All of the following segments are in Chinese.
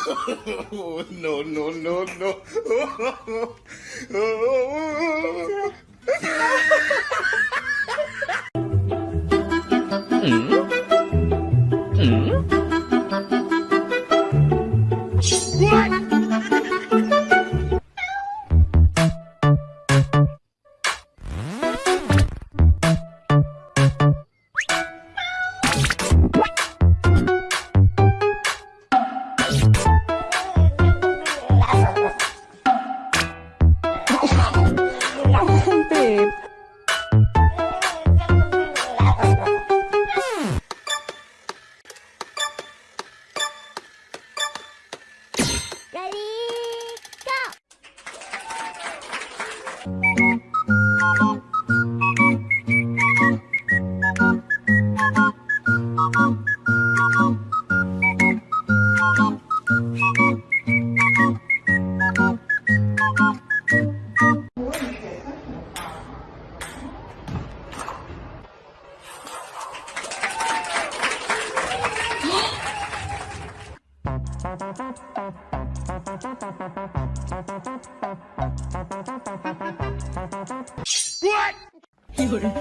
no, no, no, no. Mm. Mm. What? 有人。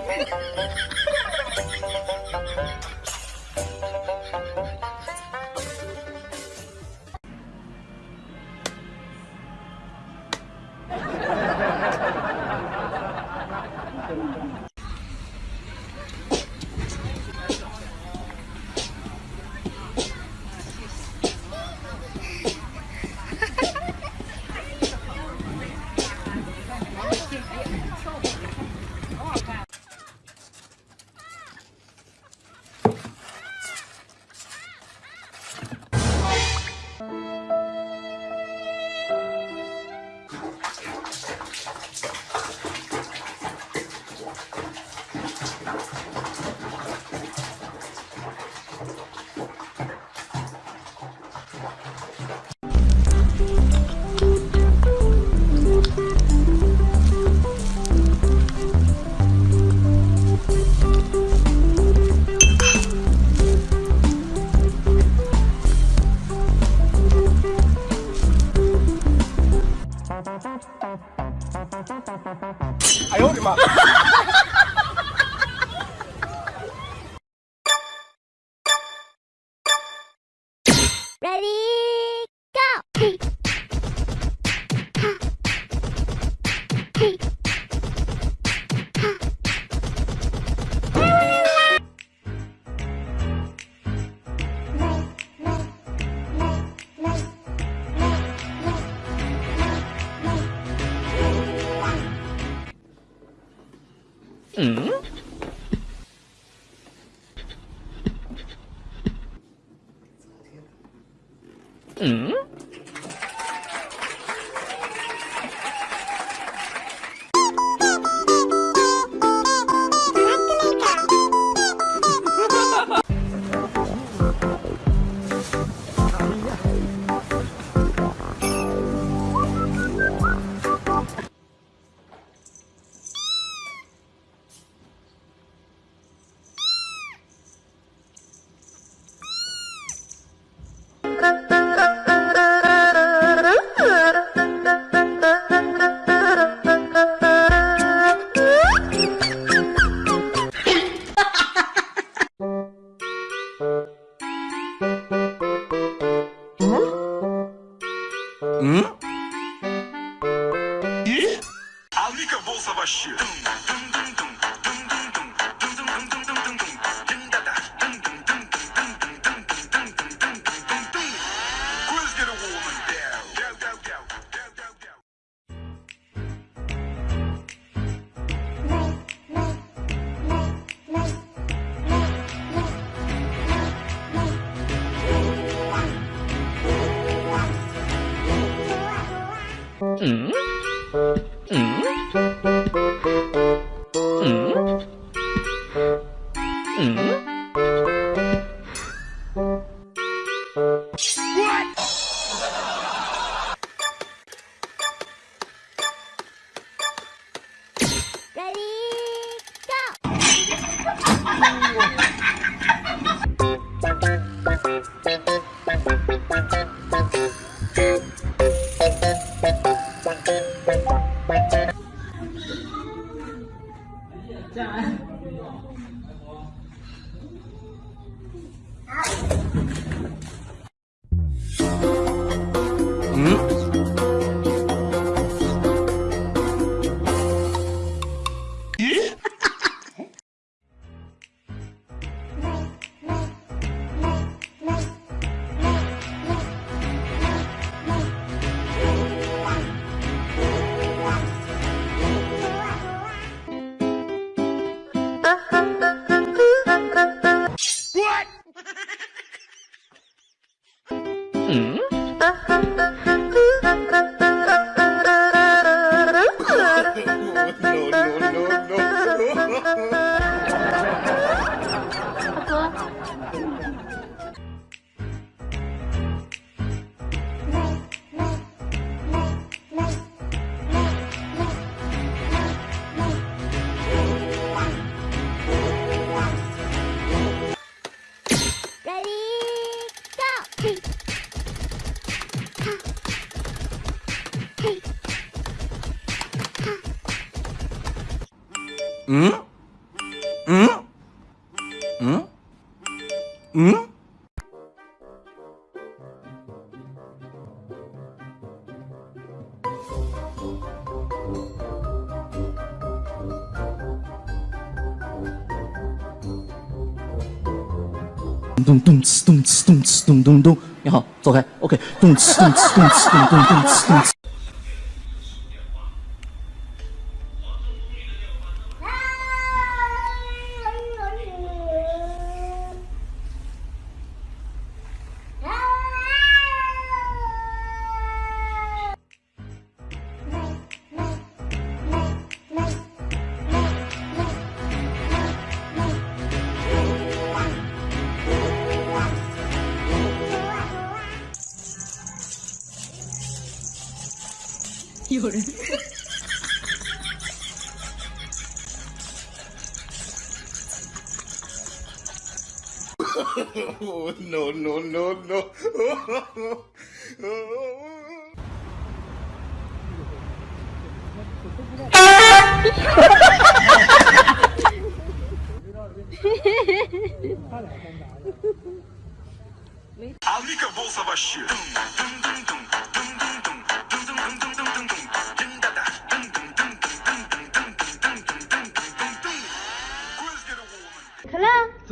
哎呦我的妈 Trời 嗯？嗯？嗯？嗯？嗯？咚咚哧咚哧咚哧咚咚咚，你好，走开，OK，咚哧咚哧咚哧咚咚咚哧咚哧。有人。oh, no, no, no, no.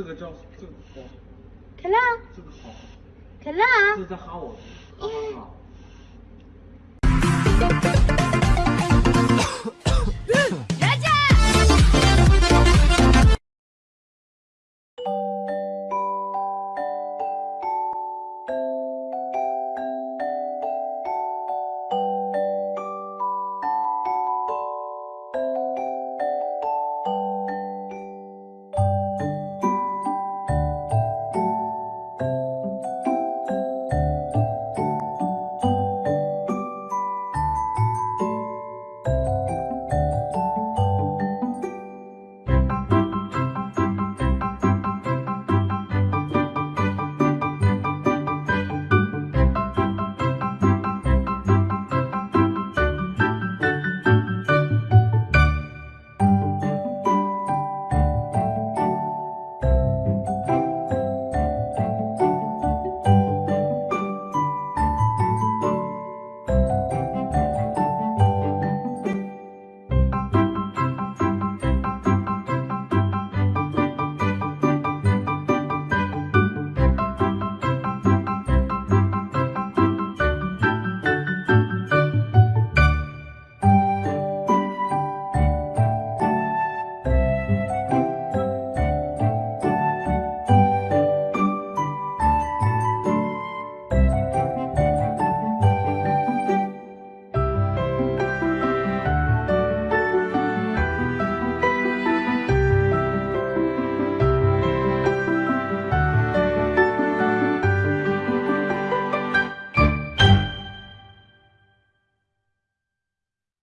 个叫这个好，可乐，这个好，可乐，这是在哈我，哈哈哈。